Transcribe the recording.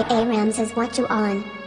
Hey, hey Ramses, what you on?